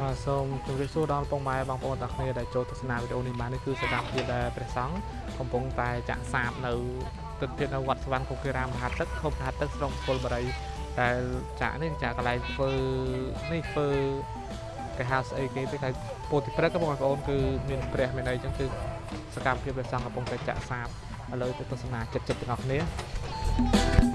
បាទសូមជម្រាបសួរដល់ពុកម៉ែបងប្អូនទាំងគ្នាដែលចូលទស្សនាវីដេអូនេះបាននេះគឺសកម្មភាពដែលព្រះសង្ឃកំពុងតែចាក់សាបនៅទិដ្ឋភាពនៅវត្តសវណ្ណគុកិរាមមហាទឹកខុបមហាទឹកស្រុកពលបរិយដែលចាក់នេះចាក់កន្លែងធ្វើនេះធ្វើគេហៅស្អីគេទៅគេពោធិព្រឹកបងប្អូនគឺមានព្រះមានអីចឹងគឺសកម្មភាពព្រះសង្ឃកំពុងតែចាក់សាបឥឡូវទៅទស្សនាចិត្តចិត្តទាំងអស់គ្នាឡាន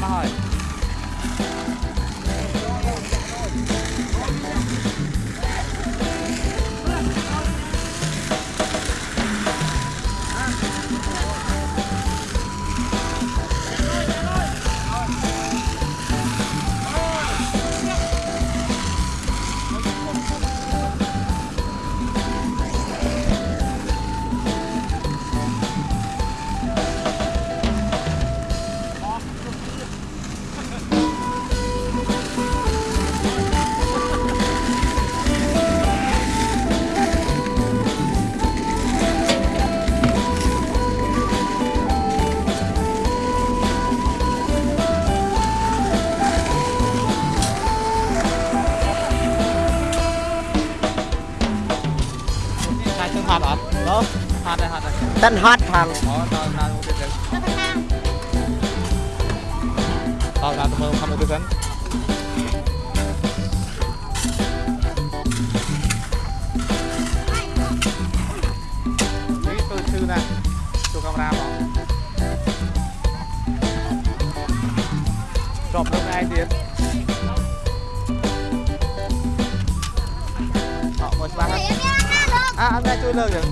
Mà Tên hết phần Tao ra tôi không một tư tính Tôi sư nè Tôi camera bỏ Drop hôm nay tiến Họ một bác À, hôm nay chui lơ được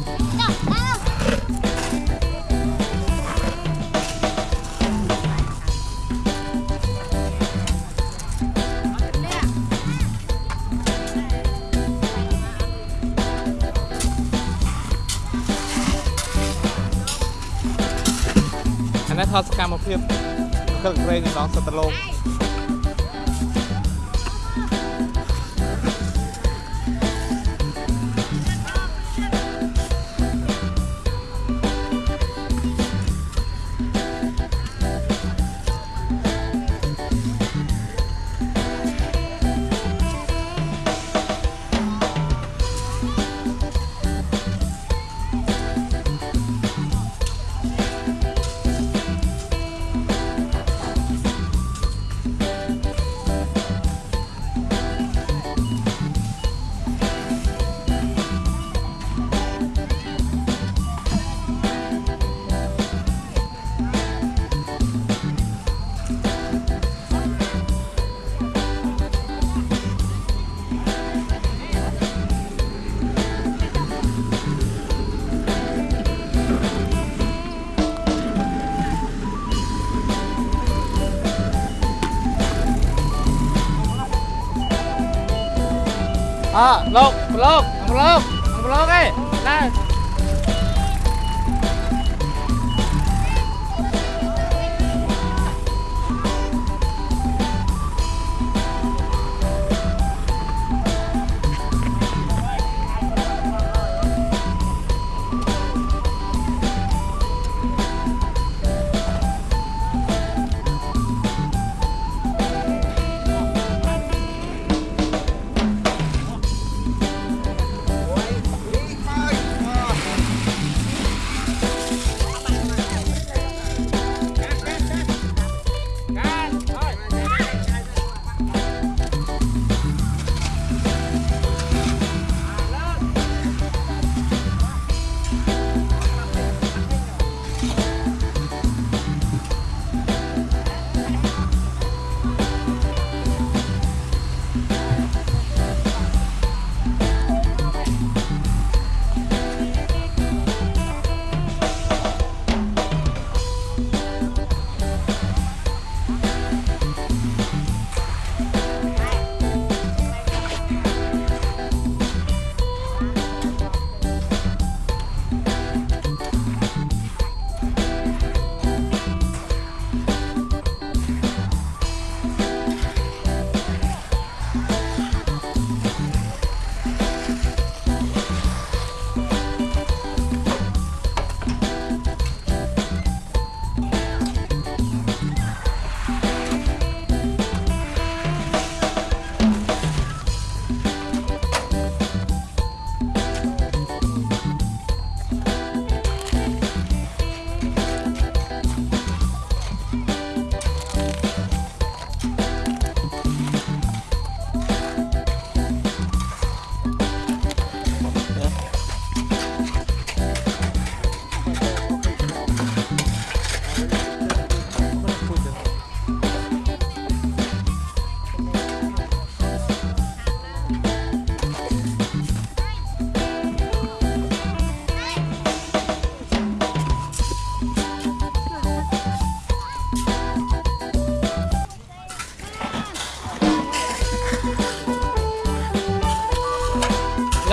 ថតសកម្មភាពគឹកក្រែងក្នុងសត្វលោក ลกลกลกลกไอ้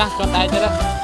干，刚来的了。